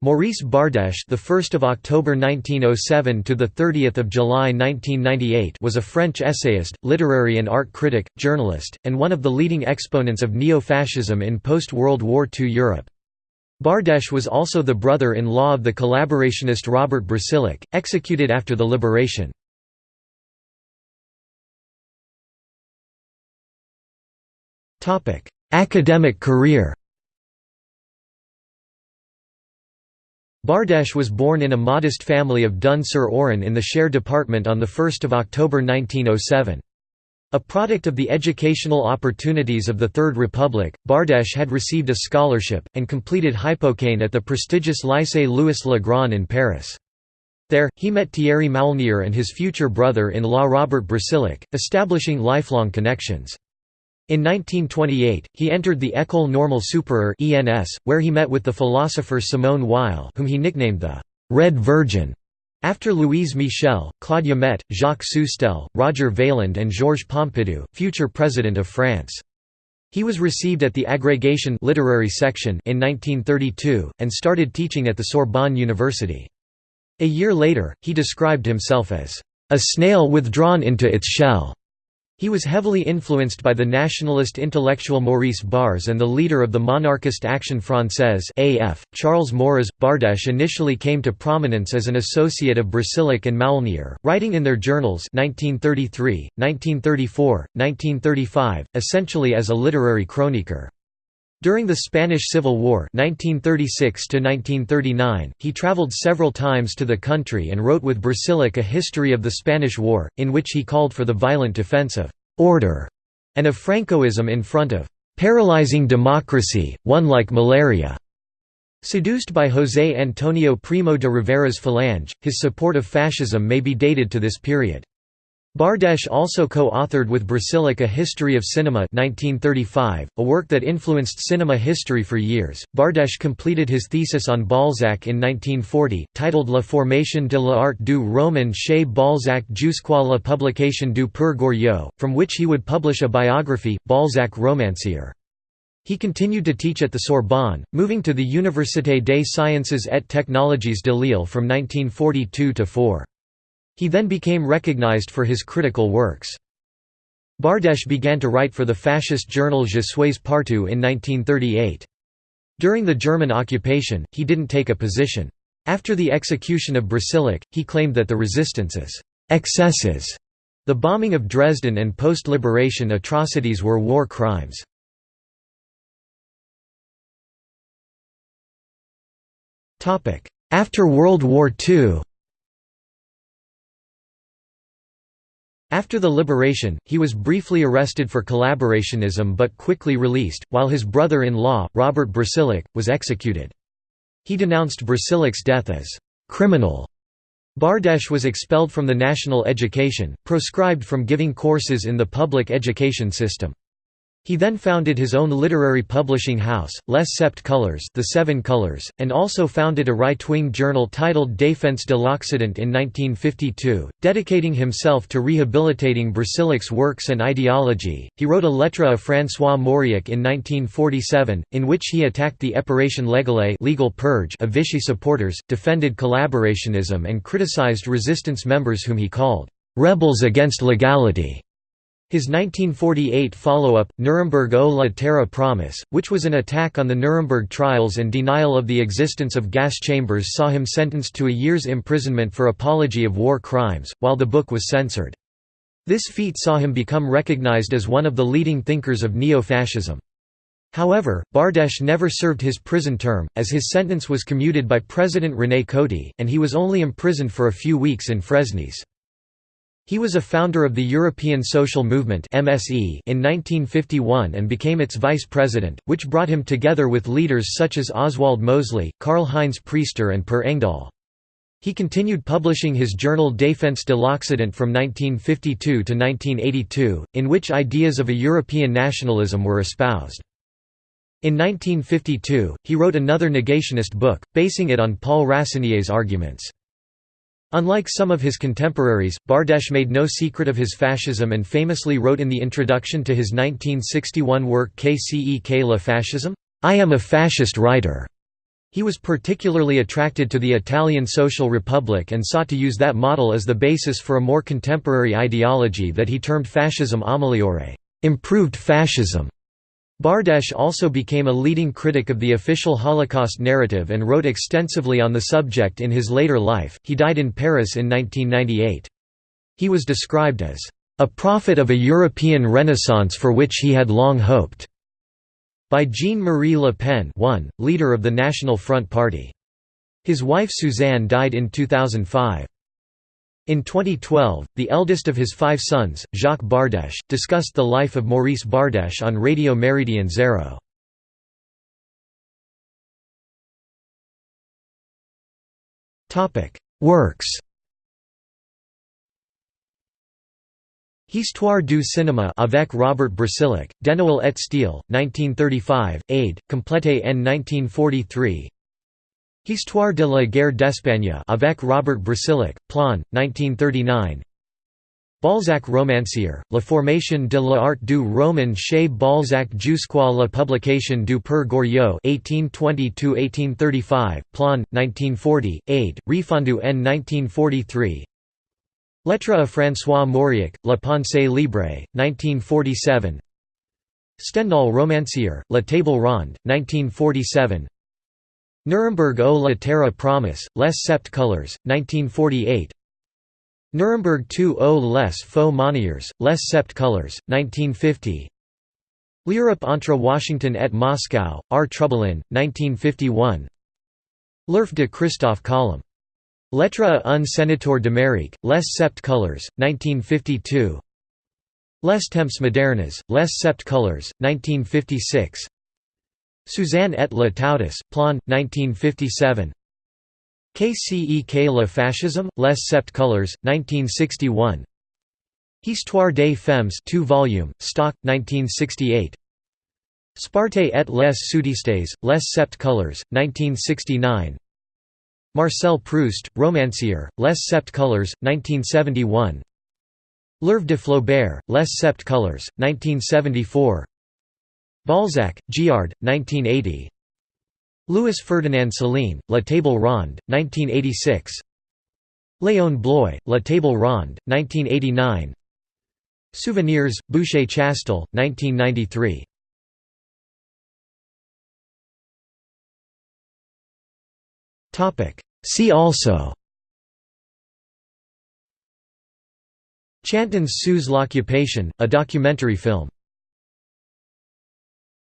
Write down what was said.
Maurice Bardèche, the 1st of October 1907 to the 30th of July 1998, was a French essayist, literary and art critic, journalist, and one of the leading exponents of neo-fascism in post-World War II Europe. Bardèche was also the brother-in-law of the collaborationist Robert Brasillach, executed after the liberation. Academic career Bardèche was born in a modest family of Dun-sur-Auron in the Cher department on 1 October 1907. A product of the educational opportunities of the Third Republic, Bardèche had received a scholarship, and completed hypokhâgne at the prestigious Lycée Louis le Grand in Paris. There, he met Thierry Maulnier and his future brother-in-law Robert Brasillach, establishing lifelong connections. In 1928, he entered the École Normale Supérieure (ENS), where he met with the philosopher Simone Weil, whom he nicknamed the Red Virgin. After Louise Michel, Claude Met, Jacques Soustelle, Roger Vailland and Georges Pompidou, future President of France. He was received at the Agrégation literary section in 1932, and started teaching at the Sorbonne University. A year later, he described himself as, "...a snail withdrawn into its shell." He was heavily influenced by the nationalist intellectual Maurice Barrès and the leader of the monarchist Action Française AF, Charles Maurras. Bardèche initially came to prominence as an associate of Brasillach and Maulnier, writing in their journals 1933, 1934, 1935, essentially as a literary chroniqueur. During the Spanish Civil War 1936 he traveled several times to the country and wrote with Brasillach a history of the Spanish War, in which he called for the violent defense of «order» and of Francoism in front of «paralyzing democracy, one like malaria». Seduced by José Antonio Primo de Rivera's Falange, his support of fascism may be dated to this period. Bardèche also co-authored with Brasillach A History of Cinema 1935, a work that influenced cinema history for years. Bardèche completed his thesis on Balzac in 1940, titled La formation de l'art du roman chez Balzac jusqu'à la publication du Père Goriot, from which he would publish a biography, Balzac Romancier. He continued to teach at the Sorbonne, moving to the Université des Sciences et Technologies de Lille from 1942 to 4. He then became recognized for his critical works. Bardèche began to write for the fascist journal Je suis partout in 1938. During the German occupation, he didn't take a position. After the execution of Brasillach, he claimed that the resistance's excesses, the bombing of Dresden and post-liberation atrocities were war crimes. After World War II After the liberation, he was briefly arrested for collaborationism but quickly released, while his brother-in-law, Robert Brasillach, was executed. He denounced Brasillach's death as «criminal». Bardèche was expelled from the national education, proscribed from giving courses in the public education system. He then founded his own literary publishing house, Les Sept Colors, The Seven Colors, and also founded a right-wing journal titled Défense de l'Occident in 1952, dedicating himself to rehabilitating Brasillach's works and ideology. He wrote a lettre à François Mauriac in 1947, in which he attacked the épuration légale legal purge of Vichy supporters, defended collaborationism and criticized resistance members whom he called rebels against legality. His 1948 follow-up, Nuremberg o la Terra Promise, which was an attack on the Nuremberg trials and denial of the existence of gas chambers saw him sentenced to a year's imprisonment for apology of war crimes, while the book was censored. This feat saw him become recognized as one of the leading thinkers of neo-fascism. However, Bardèche never served his prison term, as his sentence was commuted by President René Coty, and he was only imprisoned for a few weeks in Fresnes. He was a founder of the European Social Movement in 1951 and became its vice president, which brought him together with leaders such as Oswald Mosley, Karl-Heinz Priester and Per Engdahl. He continued publishing his journal Défense de l'Occident from 1952 to 1982, in which ideas of a European nationalism were espoused. In 1952, he wrote another negationist book, basing it on Paul Rassinier's arguments. Unlike some of his contemporaries, Bardèche made no secret of his fascism and famously wrote in the introduction to his 1961 work Qu'est-ce que le fascisme? I am a fascist writer. He was particularly attracted to the Italian Social Republic and sought to use that model as the basis for a more contemporary ideology that he termed fascism ameliorato improved fascism". Bardèche also became a leading critic of the official Holocaust narrative and wrote extensively on the subject in his later life. He died in Paris in 1998. He was described as a prophet of a European Renaissance for which he had long hoped by Jean-Marie Le Pen one, leader of the National Front Party. His wife Suzanne died in 2005. In 2012, the eldest of his five sons, Jacques Bardèche, discussed the life of Maurice Bardèche on Radio Méridien Zéro. Works Histoire du cinéma avec Robert Brasillach, Denoël et Steele, 1935, aid, complété en 1943 Histoire de la guerre d'Espagne avec Robert Brasillach, Plon, 1939 Balzac romancier, La formation de l'art du roman chez Balzac jusqu'à la publication du Père Goriot 1820–1835, Plon, 1940, aid, refondu en 1943 Lettre à François Mauriac, La pensée libre, 1947 Stendhal romancier, La table ronde, 1947 Nuremberg O la terre promise, Les sept colors, 1948 Nuremberg 2 au les faux moniers, Les sept colors, 1950 L'Europe entre Washington et Moscow, R. Troublin, 1951 L'Oeuvre de Christophe Colomb. Lettre à un sénateur d'Amérique, Les sept colors, 1952 Les temps modernes, Les sept colors, 1956 Suzanne et la Plan, 1957 Qu'est-ce que le fascisme, Les sept colors, 1961 Histoire des femmes 2 volume, stock, 1968 Sparte et les sudistes, Les sept colors, 1969 Marcel Proust, romancier, Les sept colors, 1971 L'Oeuvre de Flaubert, Les sept colors, 1974 Balzac, Giard, 1980 Louis Ferdinand Céline, La Table Ronde, 1986 Léon Bloy, La Table Ronde, 1989 Souvenirs, Boucher Chastel, 1993 See also. Chantons sous l'occupation, a documentary film